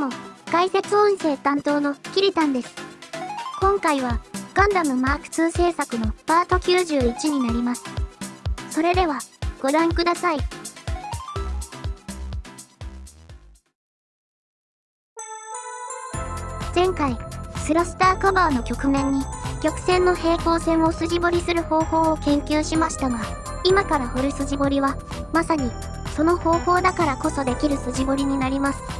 も、解説音声担当のキリタンです。今回は、ガンダムマーク2制作のパート91になります。それでは、ご覧ください。前回、スラスターカバーの局面に、曲線の平行線を筋彫りする方法を研究しましたが、今から掘る筋彫りは、まさに、その方法だからこそできる筋彫りになります。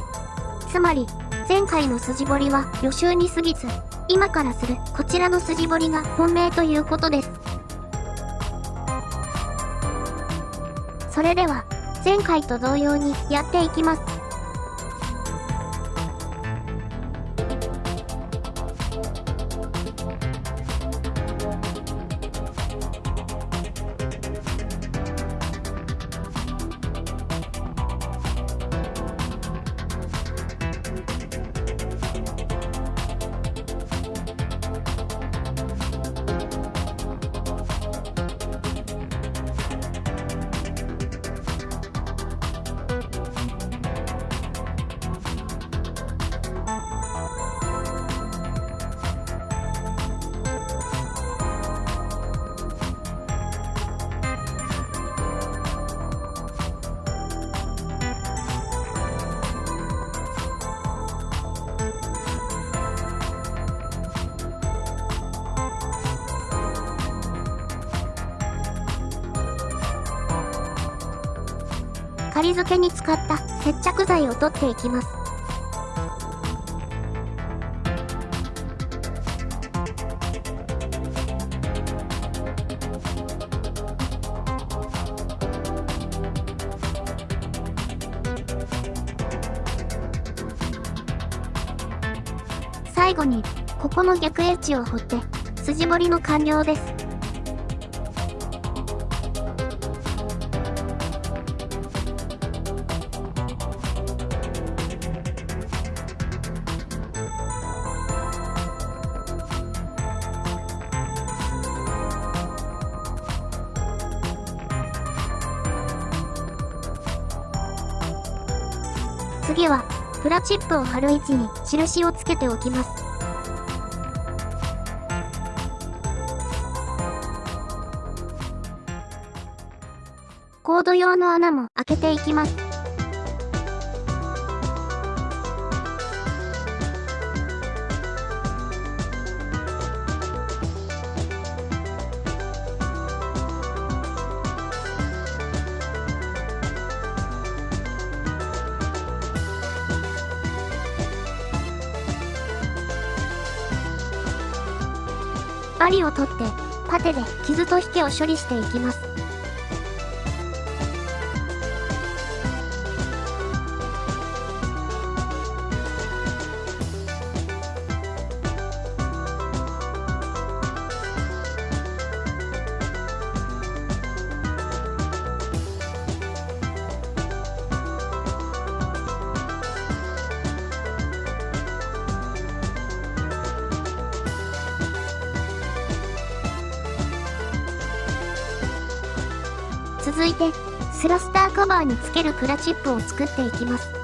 つまり、前回の筋彫りは予習に過ぎず、今からするこちらの筋彫りが本命ということです。それでは、前回と同様にやっていきます。仮付けに使った接着剤を取っていきます。最後に、ここの逆エッジを掘って、筋彫りの完了です。次は、プラチップを貼る位置に印をつけておきます。コード用の穴も開けていきます。針を取って、パテで傷と引けを処理していきます。続いて、スラスターカバーにつけるプラチップを作っていきます。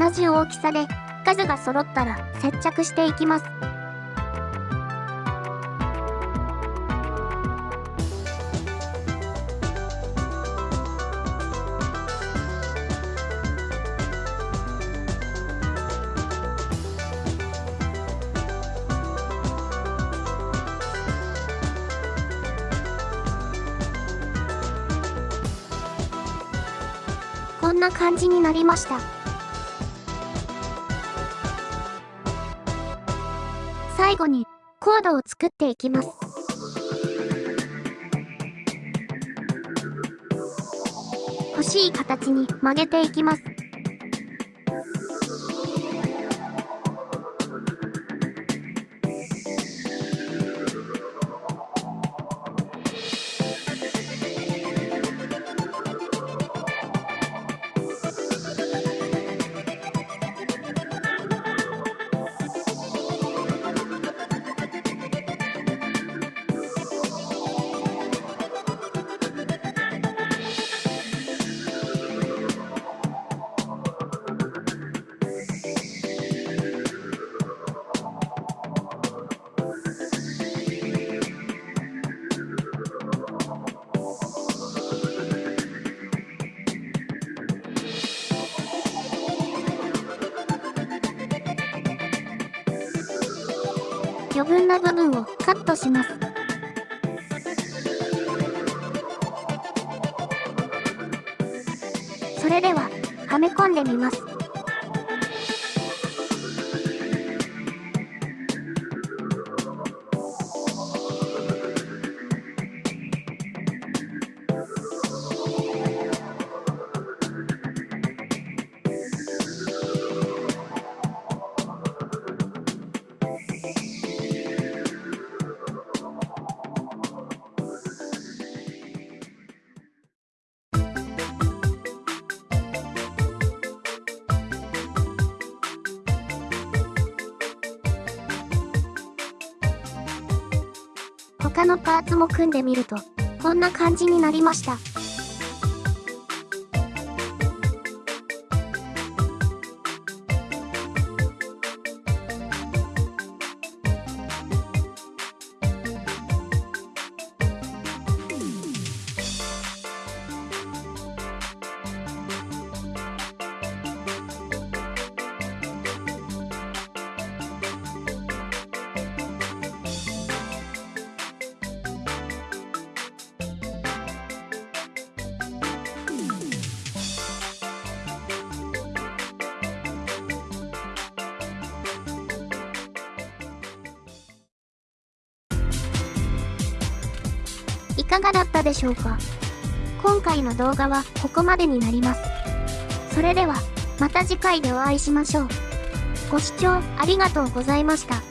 同じ大きさで数が揃ったら接着していきます。こんな感じになりました。最後にコードを作っていきます。欲しい形に曲げていきます。分な部分をカットします。それでは、はめ込んでみます。他のパーツも組んでみると、こんな感じになりました。いかがだったでしょうか？今回の動画はここまでになります。それでは、また次回でお会いしましょう。ご視聴ありがとうございました。